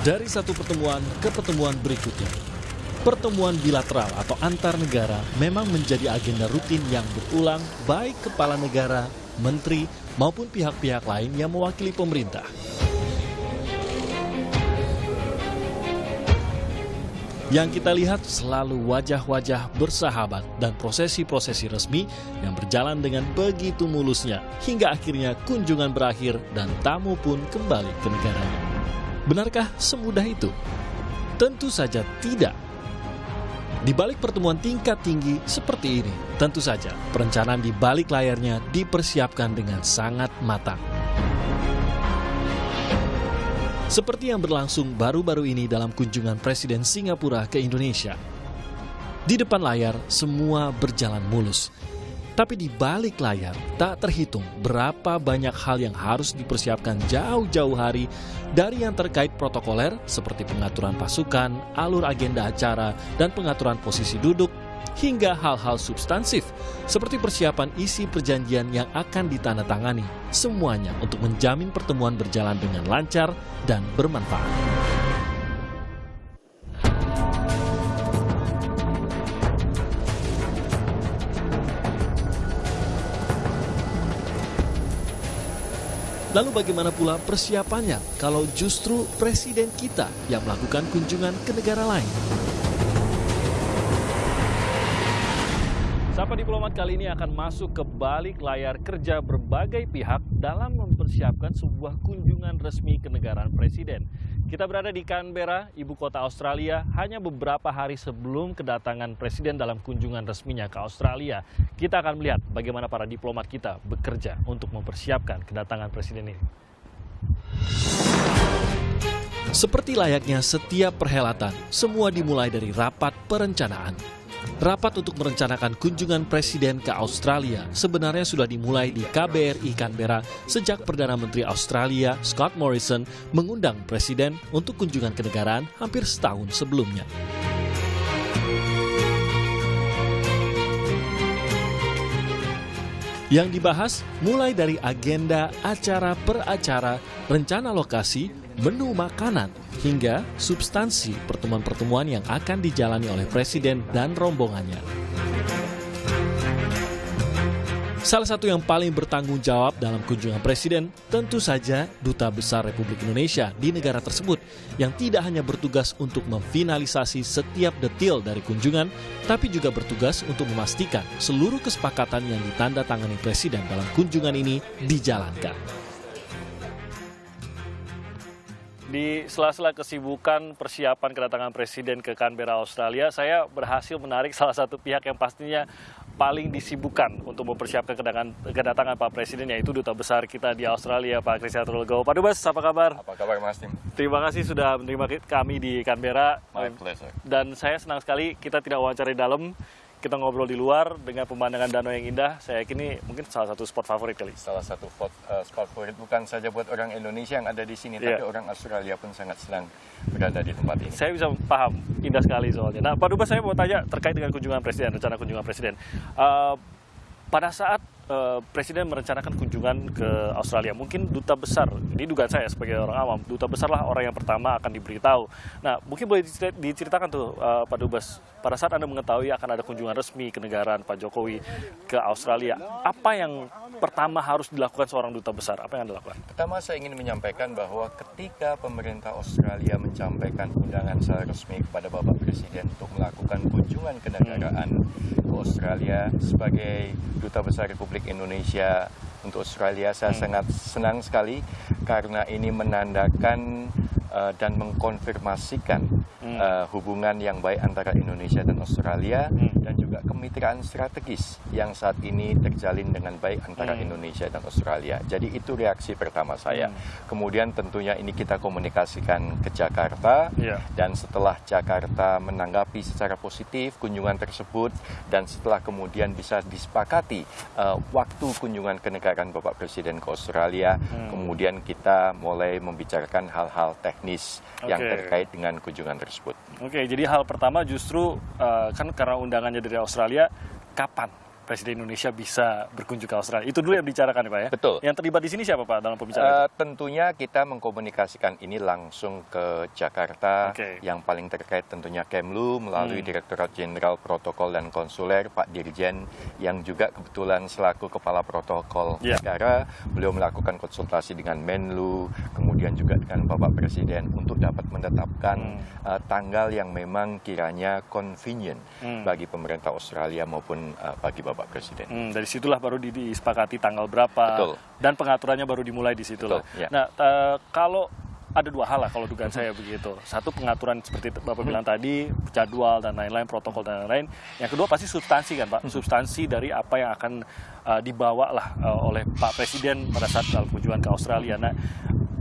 Dari satu pertemuan ke pertemuan berikutnya, pertemuan bilateral atau antar negara memang menjadi agenda rutin yang berulang baik kepala negara, menteri, maupun pihak-pihak lain yang mewakili pemerintah. Yang kita lihat selalu wajah-wajah bersahabat dan prosesi-prosesi resmi yang berjalan dengan begitu mulusnya hingga akhirnya kunjungan berakhir dan tamu pun kembali ke negaranya. Benarkah semudah itu? Tentu saja tidak. Di balik pertemuan tingkat tinggi seperti ini, tentu saja perencanaan di balik layarnya dipersiapkan dengan sangat matang. Seperti yang berlangsung baru-baru ini dalam kunjungan Presiden Singapura ke Indonesia. Di depan layar, semua berjalan mulus. Tapi di balik layar, tak terhitung berapa banyak hal yang harus dipersiapkan jauh-jauh hari dari yang terkait protokoler seperti pengaturan pasukan, alur agenda acara, dan pengaturan posisi duduk, hingga hal-hal substansif seperti persiapan isi perjanjian yang akan ditandatangani. Semuanya untuk menjamin pertemuan berjalan dengan lancar dan bermanfaat. Lalu bagaimana pula persiapannya kalau justru presiden kita yang melakukan kunjungan ke negara lain? Sapa Diplomat kali ini akan masuk ke balik layar kerja berbagai pihak dalam mempersiapkan sebuah kunjungan resmi kenegaraan Presiden. Kita berada di Canberra, ibu kota Australia, hanya beberapa hari sebelum kedatangan Presiden dalam kunjungan resminya ke Australia. Kita akan melihat bagaimana para diplomat kita bekerja untuk mempersiapkan kedatangan Presiden ini. Seperti layaknya setiap perhelatan, semua dimulai dari rapat perencanaan. Rapat untuk merencanakan kunjungan Presiden ke Australia sebenarnya sudah dimulai di KBRI Canberra sejak Perdana Menteri Australia Scott Morrison mengundang Presiden untuk kunjungan kenegaraan hampir setahun sebelumnya. Yang dibahas mulai dari agenda acara per acara, rencana lokasi, menu makanan, hingga substansi pertemuan-pertemuan yang akan dijalani oleh Presiden dan rombongannya. Salah satu yang paling bertanggung jawab dalam kunjungan Presiden tentu saja Duta Besar Republik Indonesia di negara tersebut yang tidak hanya bertugas untuk memfinalisasi setiap detail dari kunjungan, tapi juga bertugas untuk memastikan seluruh kesepakatan yang ditandatangani Presiden dalam kunjungan ini dijalankan. Di sela-sela kesibukan persiapan kedatangan Presiden ke Canberra, Australia, saya berhasil menarik salah satu pihak yang pastinya paling disibukkan untuk mempersiapkan kedatangan, kedatangan Pak Presiden, yaitu Duta Besar kita di Australia, Pak Kristianto Legowo. Pak Dubes, apa kabar? Apa kabar, Mas Tim? Terima kasih sudah menerima kami di Canberra. My pleasure. Dan saya senang sekali kita tidak wawancara di dalam, kita ngobrol di luar dengan pemandangan danau yang indah. Saya yakin ini mungkin salah satu spot favorit kali. Salah satu spot, uh, spot favorit bukan saja buat orang Indonesia yang ada di sini, yeah. tapi orang Australia pun sangat senang berada di tempat ini. Saya bisa paham, indah sekali soalnya. Nah, Pak Dubes saya mau tanya terkait dengan kunjungan Presiden, rencana kunjungan Presiden. Uh, pada saat uh, Presiden merencanakan kunjungan ke Australia, mungkin duta besar, ini dugaan saya sebagai orang awam, duta besarlah orang yang pertama akan diberitahu. Nah, mungkin boleh diceritakan tuh uh, Pak Dubes, pada saat Anda mengetahui akan ada kunjungan resmi ke negaraan Pak Jokowi ke Australia, apa yang pertama harus dilakukan seorang duta besar? Apa yang Anda lakukan? Pertama saya ingin menyampaikan bahwa ketika pemerintah Australia menyampaikan undangan secara resmi kepada Bapak Presiden untuk melakukan kunjungan kenegaraan hmm. ke Australia sebagai duta besar Republik Indonesia untuk Australia, saya hmm. sangat senang sekali karena ini menandakan uh, dan mengkonfirmasikan hmm. uh, hubungan yang baik antara Indonesia dan Australia hmm. Juga kemitraan strategis yang saat ini terjalin dengan baik antara hmm. Indonesia dan Australia. Jadi itu reaksi pertama saya. Hmm. Kemudian tentunya ini kita komunikasikan ke Jakarta yeah. dan setelah Jakarta menanggapi secara positif kunjungan tersebut dan setelah kemudian bisa disepakati uh, waktu kunjungan kenegaraan Bapak Presiden ke Australia, hmm. kemudian kita mulai membicarakan hal-hal teknis teknis okay. yang terkait dengan kunjungan tersebut. Oke, jadi hal pertama justru uh, kan karena undangannya dari Australia, kapan Presiden Indonesia bisa berkunjung ke Australia. Itu dulu yang dibicarakan ya Pak ya? Betul. Yang terlibat di sini siapa Pak dalam pembicaraan Uh, tentunya kita mengkomunikasikan ini langsung ke Jakarta. Oke. Yang paling terkait tentunya Kemlu melalui Hmm. Direktorat Jenderal Protokol dan Konsuler Pak Dirjen yang juga kebetulan selaku Kepala Protokol Ya. Negara. Beliau melakukan konsultasi dengan Menlu, kemudian juga dengan Bapak Presiden untuk dapat menetapkan uh, tanggal yang memang kiranya convenient Hmm. bagi pemerintah Australia maupun uh, bagi Bapak Presiden. Hmm, dari situlah baru di- disepakati tanggal berapa Betul. dan pengaturannya baru dimulai di situlah. Betul, ya. Nah, kalau ada dua hal lah kalau dugaan saya begitu. Satu pengaturan seperti Bapak bilang tadi, jadwal dan lain-lain, protokol dan lain-lain. Yang kedua pasti substansi kan Pak, substansi dari apa yang akan eh, dibawa lah eh, oleh Pak Presiden pada saat dalam kunjungan ke Australia. Nah,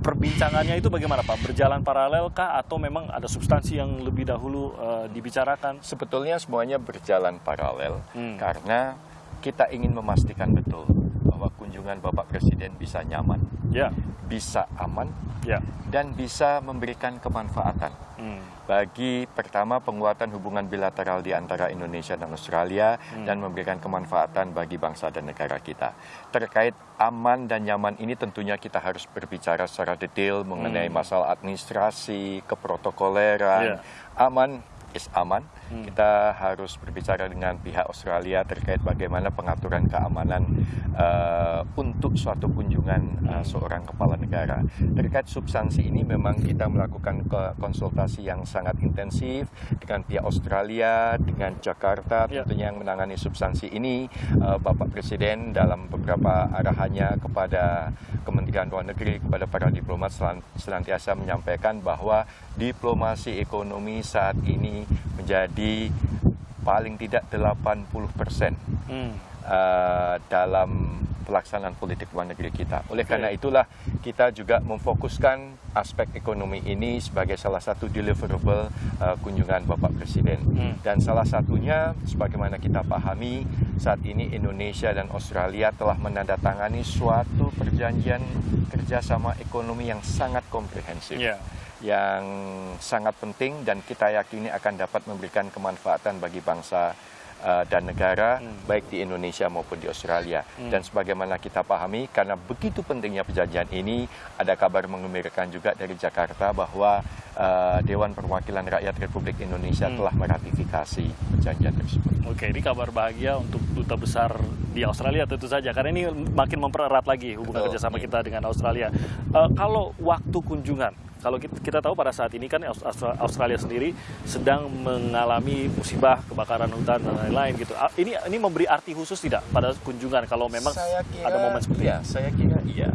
perbincangannya itu bagaimana Pak? Berjalan paralel kah atau memang ada substansi yang lebih dahulu eh, dibicarakan? Sebetulnya semuanya berjalan paralel Hmm. karena kita ingin memastikan betul bahwa kunjungan Bapak Presiden bisa nyaman, Ya, bisa aman, ya. dan bisa memberikan kemanfaatan Hmm. bagi pertama penguatan hubungan bilateral di antara Indonesia dan Australia dan memberikan kemanfaatan bagi bangsa dan negara kita. Terkait aman dan nyaman ini tentunya kita harus berbicara secara detail mengenai masalah administrasi, keprotokoleran. Iya. Aman is aman. Kita harus berbicara dengan pihak Australia terkait bagaimana pengaturan keamanan eh, untuk suatu kunjungan eh, seorang kepala negara. Terkait substansi ini memang kita melakukan konsultasi yang sangat intensif dengan pihak Australia, dengan Jakarta Ya. tentunya yang menangani substansi ini eh, Bapak Presiden dalam beberapa arahannya kepada Kementerian Luar Negeri kepada para diplomat senantiasa menyampaikan bahwa diplomasi ekonomi saat ini menjadi paling tidak 80 persen Hmm. uh, dalam pelaksanaan politik luar negeri kita. Oleh Oke. karena itulah kita juga memfokuskan aspek ekonomi ini sebagai salah satu deliverable uh, kunjungan Bapak Presiden. Hmm. Dan salah satunya sebagaimana kita pahami saat ini Indonesia dan Australia telah menandatangani suatu perjanjian kerjasama ekonomi yang sangat komprehensif Ya. Yang sangat penting dan kita yakini akan dapat memberikan kemanfaatan bagi bangsa uh, dan negara Hmm. baik di Indonesia maupun di Australia dan sebagaimana kita pahami karena begitu pentingnya perjanjian ini ada kabar mengembirakan juga dari Jakarta bahwa uh, Dewan Perwakilan Rakyat Republik Indonesia Hmm. telah meratifikasi perjanjian tersebut. Oke, ini kabar bahagia untuk duta besar di Australia tentu saja karena ini makin mempererat lagi hubungan Betul, kerjasama iya. kita dengan Australia. Eh, kalau waktu kunjungan, kalau kita, kita tahu pada saat ini kan Aus- Austra- Australia sendiri sedang mengalami musibah kebakaran hutan dan lain-lain gitu. Ini ini memberi arti khusus tidak pada kunjungan kalau memang saya kira, ada momen seperti iya, saya kira iya.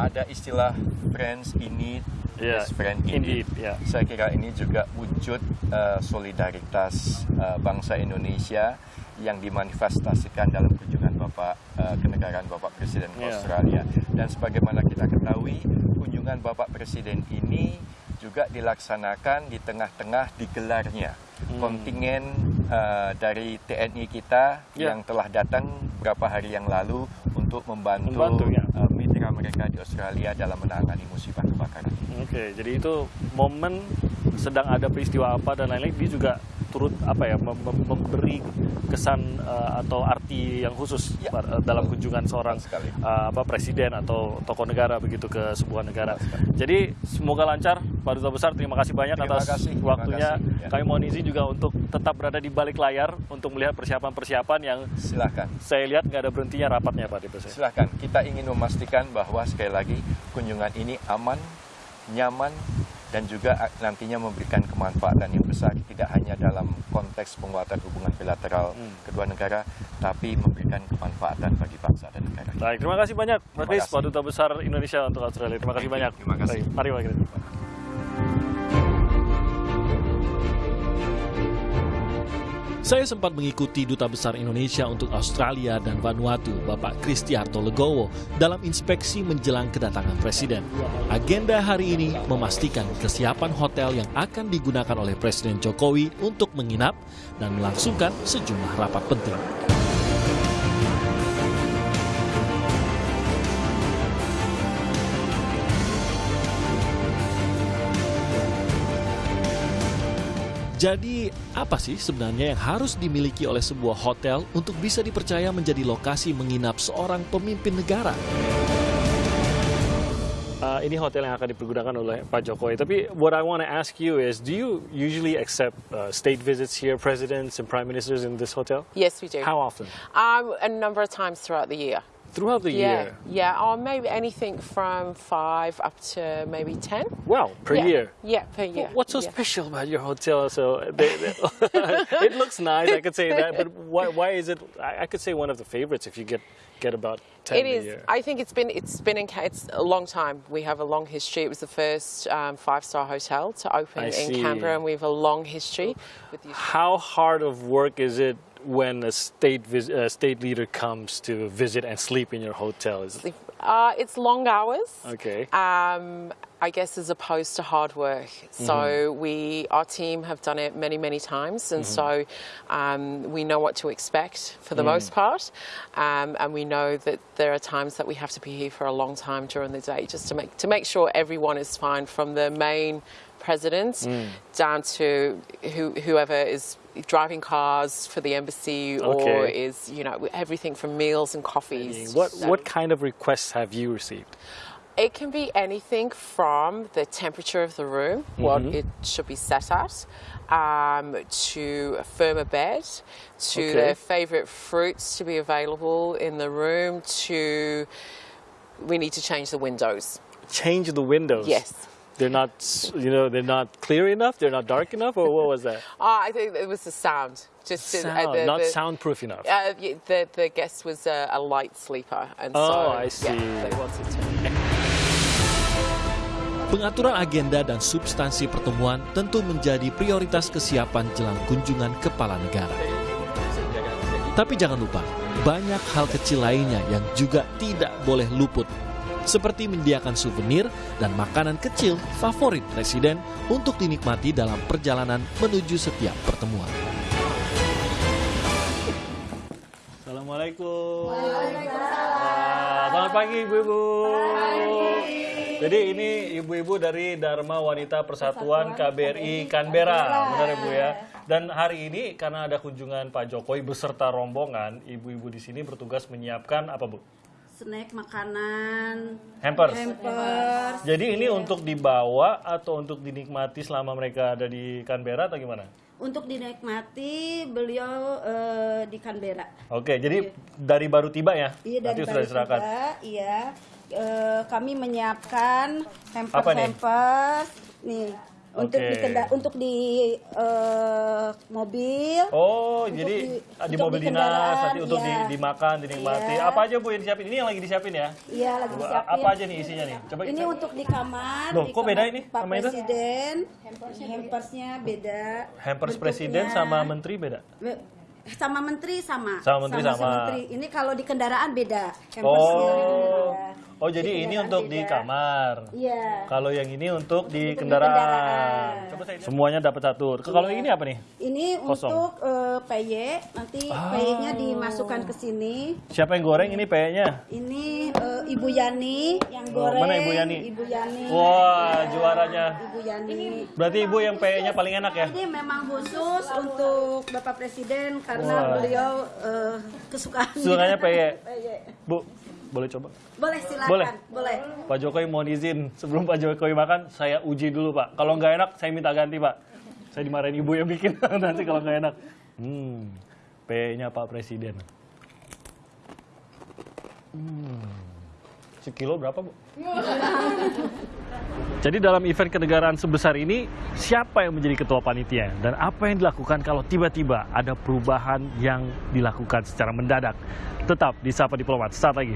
Ada istilah friends in need, Iya, best friend in indeed, ya. Saya kira ini juga wujud eh, solidaritas eh, bangsa Indonesia yang dimanifestasikan dalam kunjungan Bapak eh, kenegaraan Bapak Presiden Iya. Australia. Dan sebagaimana kita ketahui, kunjungan Bapak Presiden ini juga dilaksanakan di tengah-tengah digelarnya Hmm. kontingen eh, dari TNI kita Ya. yang telah datang beberapa hari yang lalu untuk membantu, Membantu, ya. eh, mitra mereka di Australia dalam menangani musibah kebakaran. Oke, jadi itu momen sedang ada peristiwa apa dan lain-lain dia juga turut apa ya mem- mem- memberi kesan eh, atau arti yang khusus Ya, pada- dalam kunjungan seorang eh, apa presiden atau tokoh negara begitu ke sebuah negara. Jadi semoga lancar Pak Duta Besar. Terima kasih banyak Terima atas kasih, terima waktunya. kasih, ya. Kami mohon izin juga untuk tetap berada di balik layar untuk melihat persiapan-persiapan yang Silahkan. saya lihat nggak ada berhentinya rapatnya Pak Duta Besar. Silahkan. Kita ingin memastikan bahwa sekali lagi kunjungan ini aman, nyaman, dan juga a- nantinya memberikan kemanfaatan yang besar tidak hanya dalam konteks penguatan hubungan bilateral Hmm. kedua negara, tapi memberikan kemanfaatan bagi bangsa dan negara. Baik, terima kasih banyak Pak Kris, Duta Besar Indonesia untuk Australia. Terima kasih banyak. Terima kasih. Baik, mari Pak Kris. Saya sempat mengikuti Duta Besar Indonesia untuk Australia dan Vanuatu, Bapak Kristiarto Legowo, dalam inspeksi menjelang kedatangan Presiden. Agenda hari ini memastikan kesiapan hotel yang akan digunakan oleh Presiden Jokowi untuk menginap dan melangsungkan sejumlah rapat penting. Jadi, apa sih sebenarnya yang harus dimiliki oleh sebuah hotel untuk bisa dipercaya menjadi lokasi menginap seorang pemimpin negara? Uh, ini hotel yang akan dipergunakan oleh Pak Jokowi. Tapi what I want to ask you is, do you usually accept uh, state visits here, presidents and prime ministers in this hotel? Yes, we do. How often? Um, a number of times throughout the year. Throughout the yeah, year? yeah, or maybe anything from five up to maybe ten. Wow, per yeah. year? Yeah, per year. What's so yeah. special about your hotel? So they, they, it looks nice, I could say that, but why, why is it? I, I could say one of the favorites if you get get about ten It a is. year. I think it's been it's been in it's a long time. We have a long history. It was the first um, five star hotel to open I in see. Canberra, and we have a long history How hard of work is it when a state uh, state leader comes to visit and sleep in your hotel? Is Uh, it's long hours. okay. Um, I guess as opposed to hard work. So we, our team, have done it many, many times, and so um, we know what to expect for the most part, um, and we know that there are times that we have to be here for a long time during the day just to make to make sure everyone is fine, from the main president down to who, whoever is driving cars for the embassy or Okay. is you know everything from meals and coffees. What So- what kind of requests have you received? it can be anything from the temperature of the room, what it should be set at, um, to a firmer bed, to Okay. their favourite fruits to be available in the room, to we need to change the windows. Change the windows. Yes. They're not, you know, they're not clear enough. They're not dark enough, or what was that? Oh, I think it was the sound. Just to- uh, Sound, the, not the, soundproof enough. Uh, the the guest was a, a light sleeper, and Oh, so I see. yeah, they wanted to. Pengaturan agenda dan substansi pertemuan tentu menjadi prioritas kesiapan jelang kunjungan kepala negara. Tapi jangan lupa, banyak hal kecil lainnya yang juga tidak boleh luput. Seperti menyediakan souvenir dan makanan kecil favorit presiden untuk dinikmati dalam perjalanan menuju setiap pertemuan. Assalamualaikum. Waalaikumsalam. Selamat pagi ibu-ibu. Jadi ini ibu-ibu dari Dharma Wanita Persatuan KBRI Canberra, benar ya Bu ya. Dan hari ini karena ada kunjungan Pak Jokowi beserta rombongan, ibu-ibu di sini bertugas menyiapkan apa Bu? Snack makanan Hampers. hampers Jadi ini untuk dibawa atau untuk dinikmati selama mereka ada di Canberra atau gimana? untuk dinikmati beliau eh, di Canberra. Oke, jadi dari baru tiba ya? Iya dari Nanti sudah baru diserahkan. tiba, iya. Eh, kami menyiapkan hampers Apa nih? hampers nih untuk Oke. di kenda- untuk di eh, mobil. Oh, jadi di- di, untuk mobil di dinas nanti untuk di- iya. dimakan, dinikmati. Iya. Apa aja Bu yang disiapin? Ini yang lagi disiapin ya? Iya lagi disiapin. apa aja nih isinya nih? Coba Ini kita- untuk di kamar. Loh, di kok beda ini Pak sama itu? Presiden. Hampersnya beda. hampers bentuknya. presiden sama menteri beda. Be- sama menteri sama. Sama menteri sama. menteri. Ini kalau di kendaraan beda. Hampersnya Oh. beda. Oh, Di jadi ini untuk di kamar. Iya. Kalau yang ini untuk di kendaraan. kendaraan. Coba saya semuanya dapat satu. Kalau yang ini apa nih? Ini Kosong. untuk PY, nanti Ah. PY-nya dimasukkan ke sini. Siapa yang goreng ini peyeknya? Ini eh, Ibu Yani yang Oh, goreng. mana Ibu Yani? Ibu Yani. Wah, juaranya. Ibu Yani. Berarti ibu yang peyeknya paling enak ya? Ini memang khusus untuk Bapak Presiden karena Wah. beliau eh, kesukaan. Sukanya peyek. Peyek. Bu, boleh coba? Boleh silakan. Boleh. Boleh. Pak Jokowi mohon izin sebelum Pak Jokowi makan saya uji dulu Pak. Kalau nggak enak saya minta ganti Pak. Saya dimarahin ibu yang bikin nanti kalau nggak enak. Hmm, P-nya Pak Presiden. Hmm, sekilo berapa Bu? Jadi dalam event kenegaraan sebesar ini, siapa yang menjadi ketua panitia? Dan apa yang dilakukan kalau tiba-tiba ada perubahan yang dilakukan secara mendadak? Tetap di Sapa Diplomat, saat lagi.